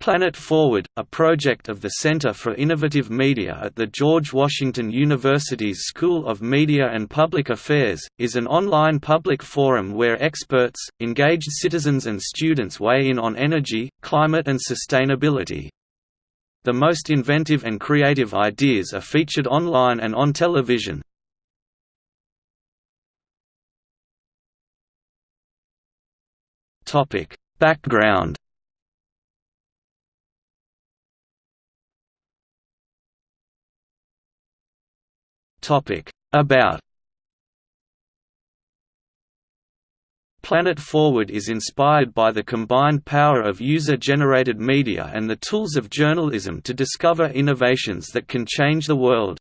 Planet Forward, a project of the Center for Innovative Media at the George Washington University's School of Media and Public Affairs, is an online public forum where experts, engaged citizens and students weigh in on energy, climate and sustainability. The most inventive and creative ideas are featured online and on television. Background About Planet Forward is inspired by the combined power of user-generated media and the tools of journalism to discover innovations that can change the world.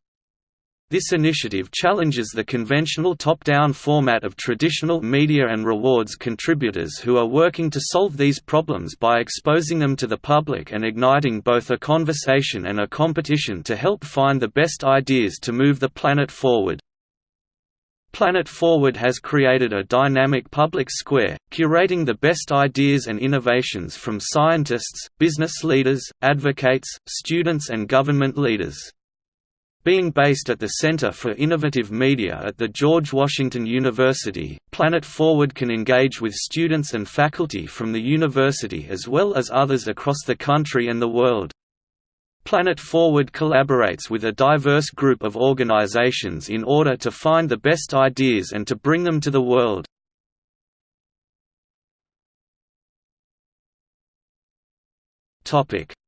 This initiative challenges the conventional top-down format of traditional media and rewards contributors who are working to solve these problems by exposing them to the public and igniting both a conversation and a competition to help find the best ideas to move the planet forward. Planet Forward has created a dynamic public square, curating the best ideas and innovations from scientists, business leaders, advocates, students and government leaders. Being based at the Center for Innovative Media at the George Washington University, Planet Forward can engage with students and faculty from the university as well as others across the country and the world. Planet Forward collaborates with a diverse group of organizations in order to find the best ideas and to bring them to the world.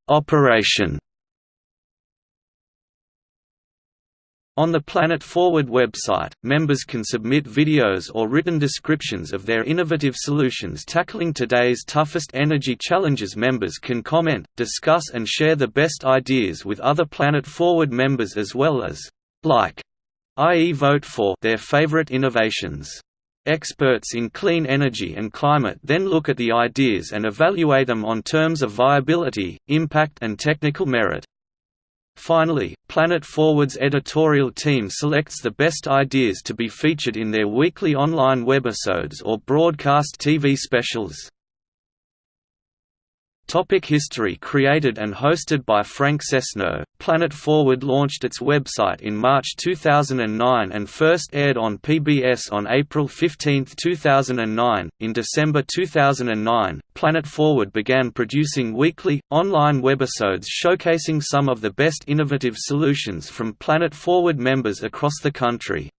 Operation On the Planet Forward website, members can submit videos or written descriptions of their innovative solutions tackling today's toughest energy challenges. Members can comment, discuss, and share the best ideas with other Planet Forward members as well as like, i.e., vote for their favorite innovations. Experts in clean energy and climate then look at the ideas and evaluate them on terms of viability, impact, and technical merit. Finally, Planet Forward's editorial team selects the best ideas to be featured in their weekly online webisodes or broadcast TV specials. Topic history Created and hosted by Frank Sesno, Planet Forward launched its website in March 2009 and first aired on PBS on April 15, 2009. In December 2009, Planet Forward began producing weekly, online webisodes showcasing some of the best innovative solutions from Planet Forward members across the country.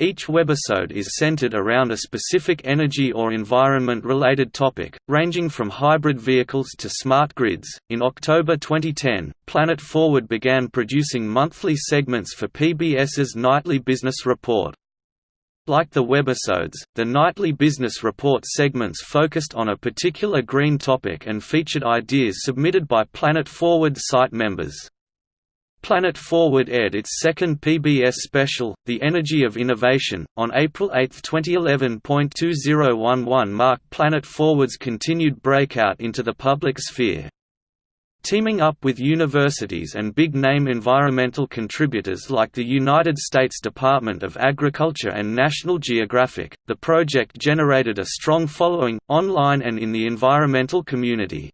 Each webisode is centered around a specific energy or environment related topic, ranging from hybrid vehicles to smart grids. In October 2010, Planet Forward began producing monthly segments for PBS's Nightly Business Report. Like the webisodes, the Nightly Business Report segments focused on a particular green topic and featured ideas submitted by Planet Forward site members. Planet Forward aired its second PBS special, The Energy of Innovation, on April 8, 2011. 2011 marked Planet Forward's continued breakout into the public sphere. Teaming up with universities and big-name environmental contributors like the United States Department of Agriculture and National Geographic, the project generated a strong following, online and in the environmental community.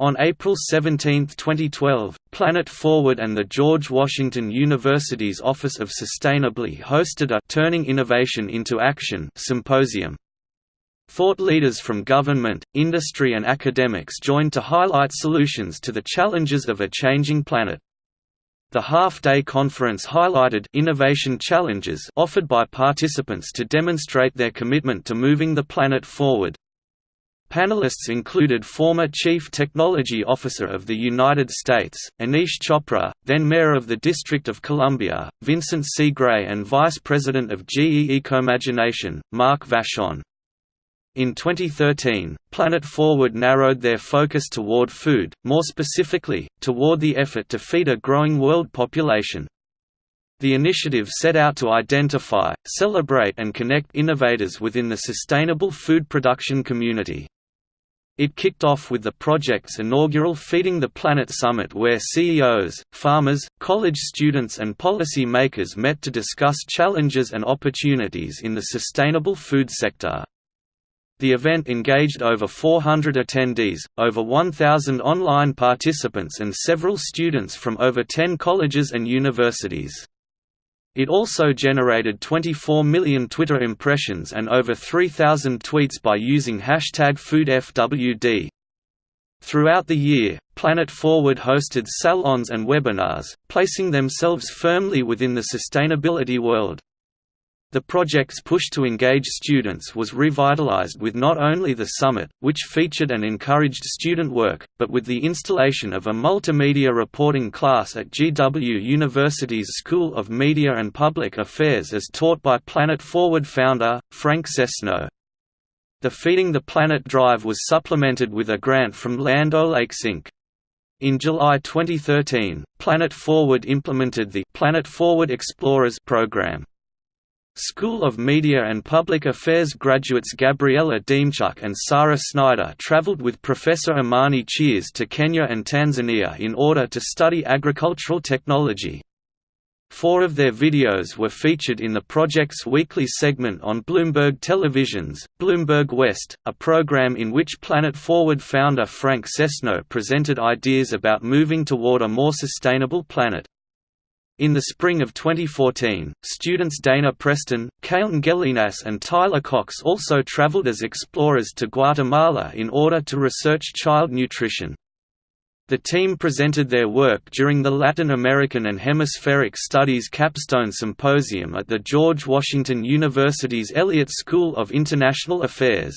On April 17, 2012, Planet Forward and the George Washington University's Office of Sustainability hosted a Turning Innovation into Action symposium. Thought leaders from government, industry and academics joined to highlight solutions to the challenges of a changing planet. The half-day conference highlighted innovation challenges offered by participants to demonstrate their commitment to moving the planet forward. Panelists included former Chief Technology Officer of the United States, Aneesh Chopra, then Mayor of the District of Columbia, Vincent C. Gray and Vice President of GE Ecomagination, Mark Vachon. In 2013, Planet Forward narrowed their focus toward food, more specifically, toward the effort to feed a growing world population. The initiative set out to identify, celebrate and connect innovators within the sustainable food production community. It kicked off with the project's inaugural Feeding the Planet Summit where CEOs, farmers, college students and policy makers met to discuss challenges and opportunities in the sustainable food sector. The event engaged over 400 attendees, over 1,000 online participants and several students from over 10 colleges and universities. It also generated 24 million Twitter impressions and over 3,000 tweets by using hashtag FoodFWD. Throughout the year, Planet Forward hosted salons and webinars, placing themselves firmly within the sustainability world. The project's push to engage students was revitalized with not only the summit, which featured and encouraged student work, but with the installation of a multimedia reporting class at GW University's School of Media and Public Affairs as taught by Planet Forward founder, Frank Sesno. The Feeding the Planet drive was supplemented with a grant from Land O'Lakes Inc. In July 2013, Planet Forward implemented the Planet Forward Explorers program. School of Media and Public Affairs graduates Gabriella Demchuk and Sarah Snyder traveled with Professor Imani Cheers to Kenya and Tanzania in order to study agricultural technology. Four of their videos were featured in the project's weekly segment on Bloomberg Television's, Bloomberg West, a program in which Planet Forward founder Frank Sesno presented ideas about moving toward a more sustainable planet. In the spring of 2014, students Dana Preston, Kailin Gelinas and Tyler Cox also traveled as explorers to Guatemala in order to research child nutrition. The team presented their work during the Latin American and Hemispheric Studies Capstone Symposium at the George Washington University's Elliott School of International Affairs.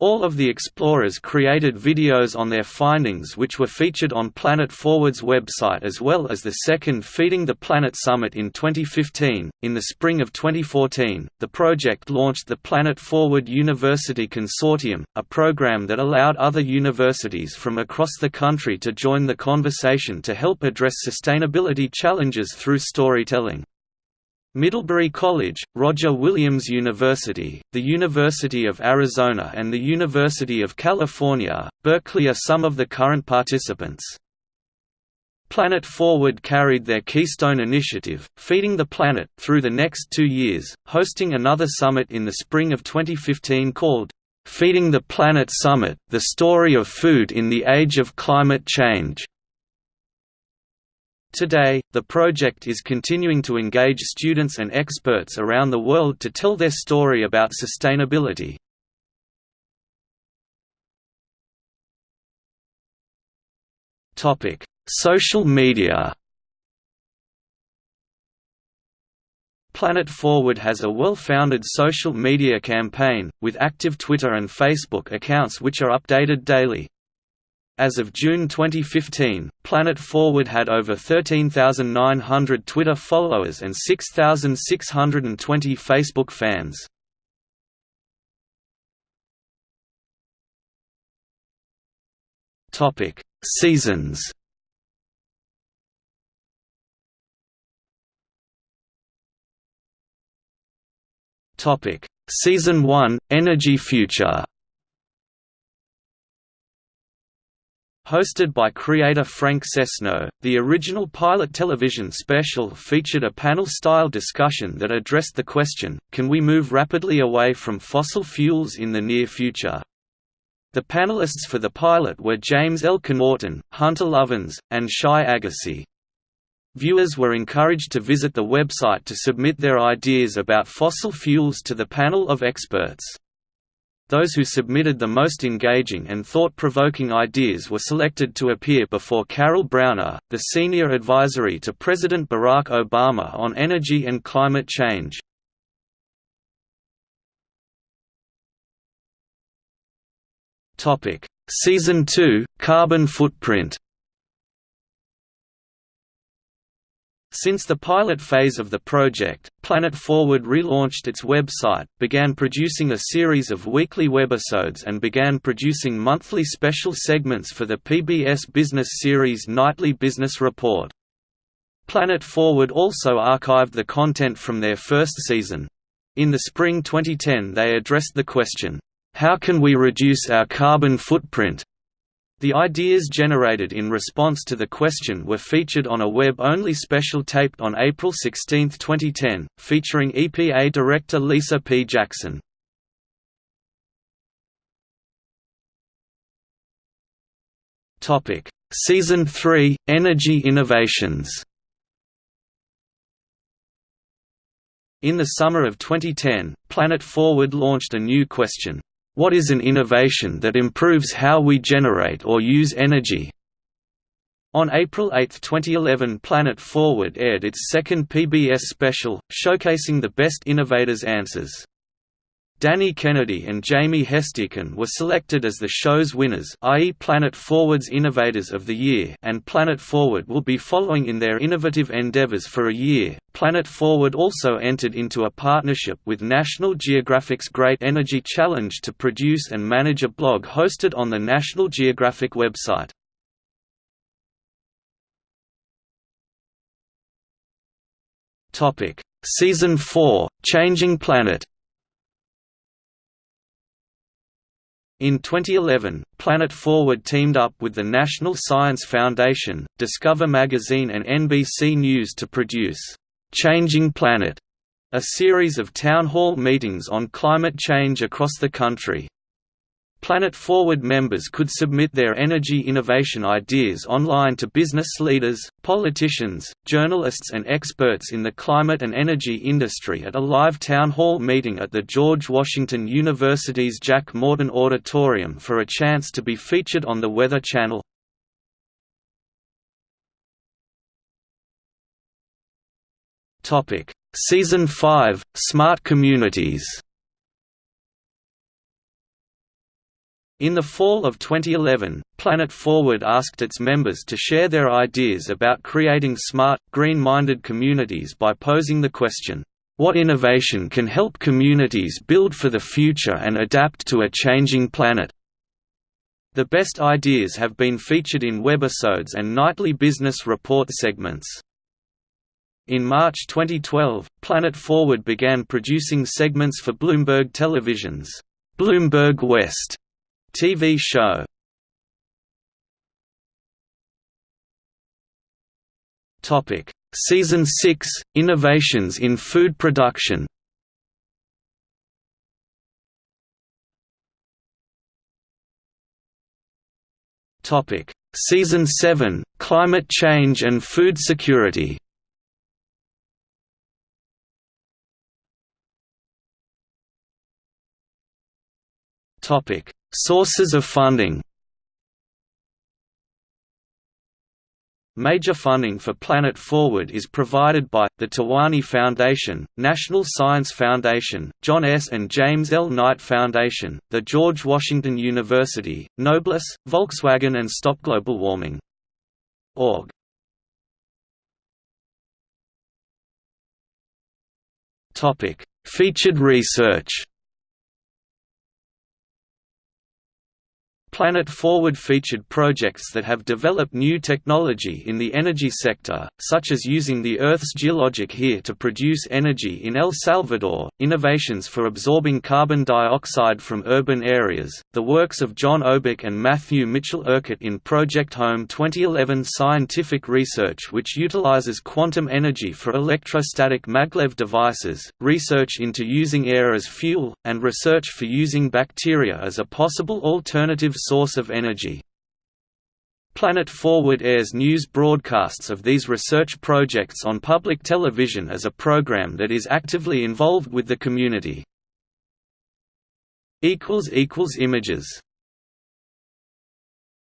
All of the explorers created videos on their findings which were featured on Planet Forward's website as well as the second Feeding the Planet Summit in 2015. In the spring of 2014, the project launched the Planet Forward University Consortium, a program that allowed other universities from across the country to join the conversation to help address sustainability challenges through storytelling. Middlebury College, Roger Williams University, the University of Arizona and the University of California, Berkeley are some of the current participants. Planet Forward carried their Keystone initiative, Feeding the Planet, through the next two years, hosting another summit in the spring of 2015 called, "'Feeding the Planet Summit – The Story of Food in the Age of Climate Change' Today, the project is continuing to engage students and experts around the world to tell their story about sustainability. Social media Planet Forward has a well-founded social media campaign, with active Twitter and Facebook accounts which are updated daily. As of June 2015, Planet Forward had over 13,900 Twitter followers and 6,620 Facebook fans. Topic: Seasons. Topic: Season 1: Energy Future. Hosted by creator Frank Sesno, the original pilot television special featured a panel-style discussion that addressed the question, can we move rapidly away from fossil fuels in the near future? The panelists for the pilot were James L. Connaughton, Hunter Lovins, and Shai Agassi. Viewers were encouraged to visit the website to submit their ideas about fossil fuels to the panel of experts. Those who submitted the most engaging and thought-provoking ideas were selected to appear before Carol Browner, the senior advisory to President Barack Obama on energy and climate change. Season 2 – Carbon footprint Since the pilot phase of the project, Planet Forward relaunched its website, began producing a series of weekly webisodes and began producing monthly special segments for the PBS Business series Nightly Business Report. Planet Forward also archived the content from their first season. In the spring 2010 they addressed the question, "'How can we reduce our carbon footprint?' The ideas generated in response to the question were featured on a web-only special taped on April 16, 2010, featuring EPA Director Lisa P. Jackson. Season 3 – Energy Innovations In the summer of 2010, Planet Forward launched a new question, what is an innovation that improves how we generate or use energy? On April 8, 2011 Planet Forward aired its second PBS special, showcasing the best innovators' answers. Danny Kennedy and Jamie Hestekin were selected as the show's winners i.e. Planet Forward's Innovators of the Year and Planet Forward will be following in their innovative endeavors for a year. Planet Forward also entered into a partnership with National Geographic's Great Energy Challenge to produce and manage a blog hosted on the National Geographic website. Season 4, Changing Planet In 2011, Planet Forward teamed up with the National Science Foundation, Discover Magazine and NBC News to produce, "'Changing Planet", a series of town hall meetings on climate change across the country. Planet Forward members could submit their energy innovation ideas online to business leaders, politicians, journalists and experts in the climate and energy industry at a live town hall meeting at the George Washington University's Jack Morton Auditorium for a chance to be featured on the Weather Channel. Season 5 – Smart Communities In the fall of 2011, Planet Forward asked its members to share their ideas about creating smart, green-minded communities by posing the question, "'What innovation can help communities build for the future and adapt to a changing planet?' The best ideas have been featured in webisodes and nightly business report segments. In March 2012, Planet Forward began producing segments for Bloomberg Television's Bloomberg West TV show Topic: Season 6: Innovations in food production. Topic: Season 7: Climate change and food security. Topic: Sources of funding Major funding for Planet Forward is provided by, the Tawani Foundation, National Science Foundation, John S. and James L. Knight Foundation, the George Washington University, Noblesse, Volkswagen and Stop Global Warming. Org. Featured research Planet Forward featured projects that have developed new technology in the energy sector, such as using the Earth's geologic here to produce energy in El Salvador, innovations for absorbing carbon dioxide from urban areas, the works of John Obick and Matthew Mitchell Urquhart in Project Home 2011 scientific research which utilizes quantum energy for electrostatic maglev devices, research into using air as fuel, and research for using bacteria as a possible alternative source of energy. Planet Forward airs news broadcasts of these research projects on public television as a program that is actively involved with the community. Images